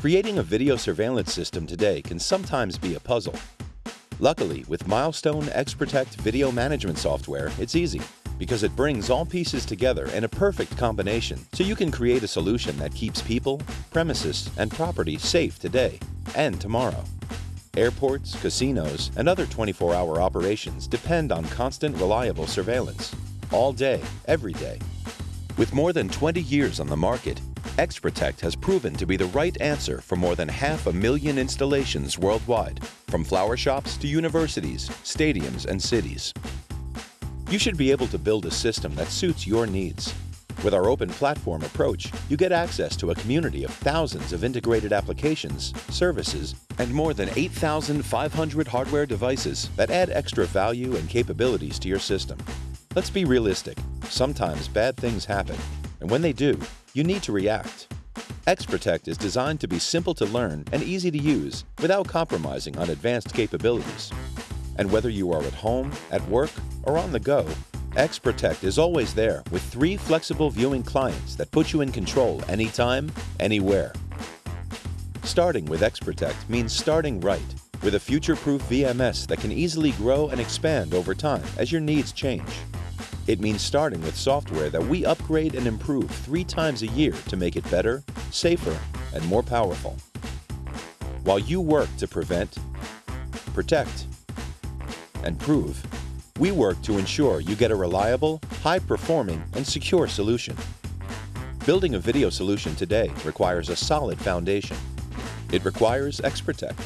Creating a video surveillance system today can sometimes be a puzzle. Luckily, with Milestone XProtect video management software, it's easy because it brings all pieces together in a perfect combination so you can create a solution that keeps people, premises, and property safe today and tomorrow. Airports, casinos, and other 24-hour operations depend on constant, reliable surveillance. All day, every day. With more than 20 years on the market, XProtect has proven to be the right answer for more than half a million installations worldwide, from flower shops to universities, stadiums, and cities. You should be able to build a system that suits your needs. With our open platform approach, you get access to a community of thousands of integrated applications, services, and more than 8,500 hardware devices that add extra value and capabilities to your system. Let's be realistic. Sometimes bad things happen, and when they do, you need to react. XProtect is designed to be simple to learn and easy to use without compromising on advanced capabilities. And whether you are at home, at work, or on the go, XProtect is always there with three flexible viewing clients that put you in control anytime, anywhere. Starting with XProtect means starting right, with a future-proof VMS that can easily grow and expand over time as your needs change. It means starting with software that we upgrade and improve three times a year to make it better, safer, and more powerful. While you work to prevent, protect, and prove, we work to ensure you get a reliable, high-performing, and secure solution. Building a video solution today requires a solid foundation. It requires XProtect.